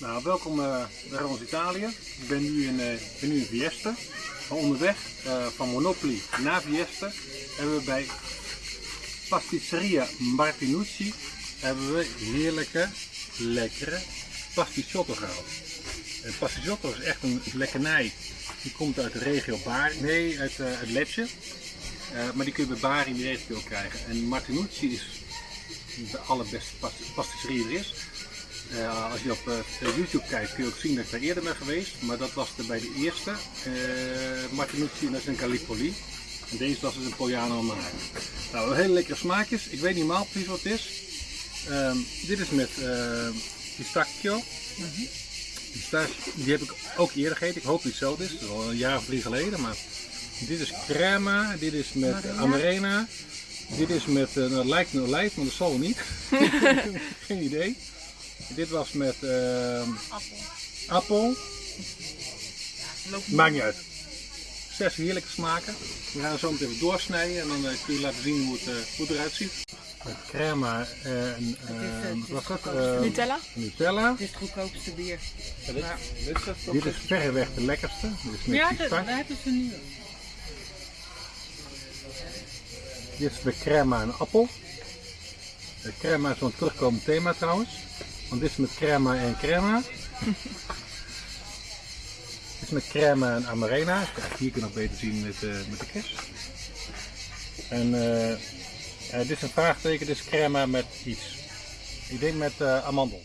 Nou, welkom uh, bij ons Italië. Ik ben nu in, uh, Vieste. Onderweg uh, van Monopoli naar Vieste hebben we bij Pasticceria Martinucci hebben we heerlijke, lekkere pasticciotto gehaald. En pasticciotto is echt een lekkernij. Die komt uit de regio Bari, nee, uit, uit Lecce. maar die kun je bij Bari in die regio krijgen. En Martinucci is de allerbeste pasticcerie er is. Uh, als je op uh, YouTube kijkt kun je ook zien dat ik daar eerder ben geweest. Maar dat was de, bij de eerste uh, Martinucci en dat is een Calipoli. En deze was dus een Pogliano Amaro. Nou, hele lekkere smaakjes. Ik weet niet helemaal precies wat het is. Um, dit is met pistachio. Mm -hmm. Die heb ik ook eerder gegeten. Ik hoop dat het zo is. Dat is al een jaar of drie geleden. Maar dit is crema. Dit is met Marina. amarena. Dit is met, nou, het lijkt een olijf, maar dat zal niet. Geen idee. Dit was met uh, appel. appel. Maakt niet uit. Zes heerlijke smaken. We gaan zo meteen doorsnijden en dan uh, kun je laten zien hoe het, uh, hoe het eruit ziet. Met crema en wat was dat? Nutella. Nutella. Dit is het goedkoopste bier. Ja, dit, dit, dit, is verreweg de lekkerste. Dit is ja, dat, daar hebben ze nu. Dit is met crema en appel. De crema is zo'n terugkomend thema trouwens. Want dit is met crema en crema. dit is met crema en amarena. Hier kun je nog beter zien met, uh, met de kist. En uh, uh, dit is een vraagteken, dit is crema met iets. Ik denk met amandel.